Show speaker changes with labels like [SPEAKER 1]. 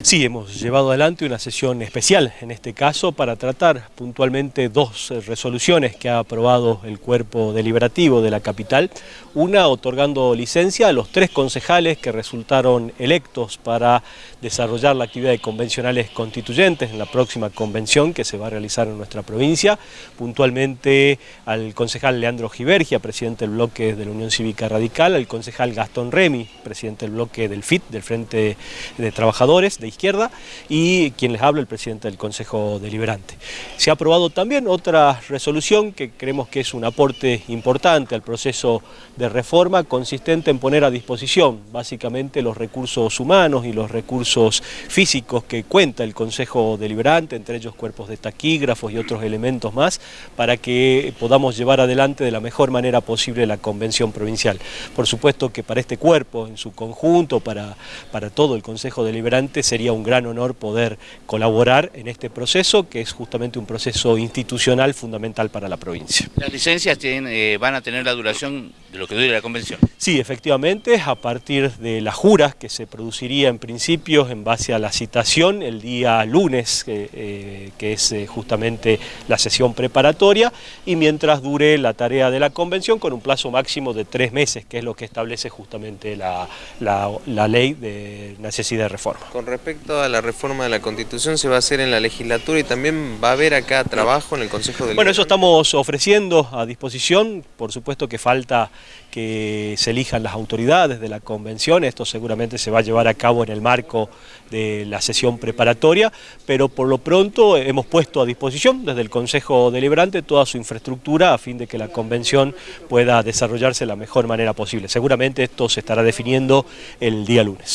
[SPEAKER 1] Sí, hemos llevado adelante una sesión especial en este caso para tratar puntualmente dos resoluciones que ha aprobado el cuerpo deliberativo de la capital. Una otorgando licencia a los tres concejales que resultaron electos para desarrollar la actividad de convencionales constituyentes en la próxima convención que se va a realizar en nuestra provincia. Puntualmente al concejal Leandro Givergia, presidente del bloque de la Unión Cívica Radical, al concejal Gastón Remy, presidente del bloque del FIT, del Frente de Trabajadores, izquierda y quien les habla el presidente del Consejo Deliberante. Se ha aprobado también otra resolución que creemos que es un aporte importante al proceso de reforma consistente en poner a disposición básicamente los recursos humanos y los recursos físicos que cuenta el Consejo Deliberante, entre ellos cuerpos de taquígrafos y otros elementos más, para que podamos llevar adelante de la mejor manera posible la convención provincial. Por supuesto que para este cuerpo en su conjunto, para, para todo el Consejo Deliberante, sería un gran honor poder colaborar en este proceso, que es justamente un proceso institucional fundamental para la provincia.
[SPEAKER 2] ¿Las licencias tienen, eh, van a tener la duración de lo que dure la convención?
[SPEAKER 1] Sí, efectivamente, a partir de las juras que se produciría en principio en base a la citación el día lunes, eh, que es eh, justamente la sesión preparatoria, y mientras dure la tarea de la convención con un plazo máximo de tres meses, que es lo que establece justamente la, la ley de necesidad de reforma.
[SPEAKER 3] Con respecto a la reforma de la Constitución, ¿se va a hacer en la legislatura y también va a haber acá trabajo en el Consejo de
[SPEAKER 1] Bueno, eso estamos ofreciendo a disposición, por supuesto que falta que se elijan las autoridades de la convención, esto seguramente se va a llevar a cabo en el marco de la sesión preparatoria, pero por lo pronto hemos puesto a disposición desde el Consejo Deliberante toda su infraestructura a fin de que la convención pueda desarrollarse de la mejor manera posible. Seguramente esto se estará definiendo el día lunes.